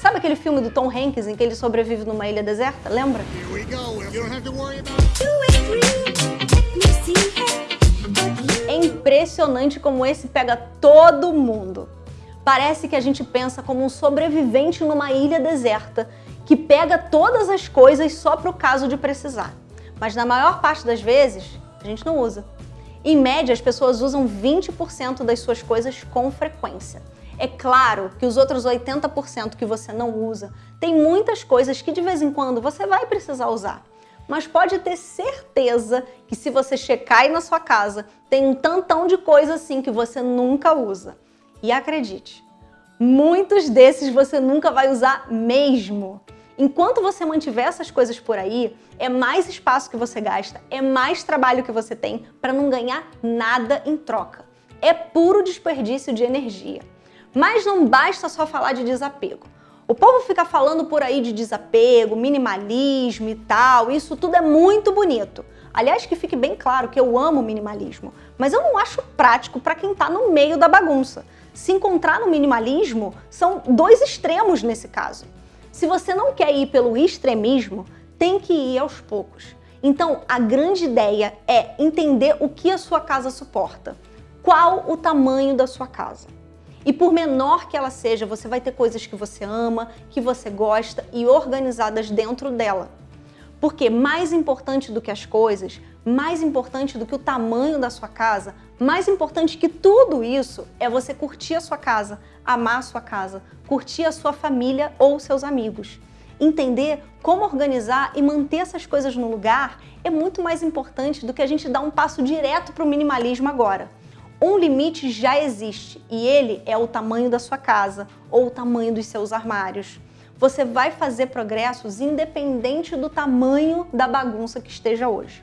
Sabe aquele filme do Tom Hanks em que ele sobrevive numa ilha deserta? Lembra? É impressionante como esse pega todo mundo. Parece que a gente pensa como um sobrevivente numa ilha deserta que pega todas as coisas só para o caso de precisar. Mas na maior parte das vezes, a gente não usa. Em média, as pessoas usam 20% das suas coisas com frequência. É claro que os outros 80% que você não usa, tem muitas coisas que de vez em quando você vai precisar usar. Mas pode ter certeza que se você checar aí na sua casa, tem um tantão de coisa assim que você nunca usa. E acredite, muitos desses você nunca vai usar mesmo. Enquanto você mantiver essas coisas por aí, é mais espaço que você gasta, é mais trabalho que você tem para não ganhar nada em troca. É puro desperdício de energia. Mas não basta só falar de desapego. O povo fica falando por aí de desapego, minimalismo e tal, isso tudo é muito bonito. Aliás, que fique bem claro que eu amo minimalismo, mas eu não acho prático para quem está no meio da bagunça. Se encontrar no minimalismo, são dois extremos nesse caso. Se você não quer ir pelo extremismo, tem que ir aos poucos. Então, a grande ideia é entender o que a sua casa suporta. Qual o tamanho da sua casa? E por menor que ela seja, você vai ter coisas que você ama, que você gosta e organizadas dentro dela. Porque mais importante do que as coisas, mais importante do que o tamanho da sua casa, mais importante que tudo isso é você curtir a sua casa, amar a sua casa, curtir a sua família ou seus amigos. Entender como organizar e manter essas coisas no lugar é muito mais importante do que a gente dar um passo direto para o minimalismo agora. Um limite já existe e ele é o tamanho da sua casa ou o tamanho dos seus armários. Você vai fazer progressos independente do tamanho da bagunça que esteja hoje.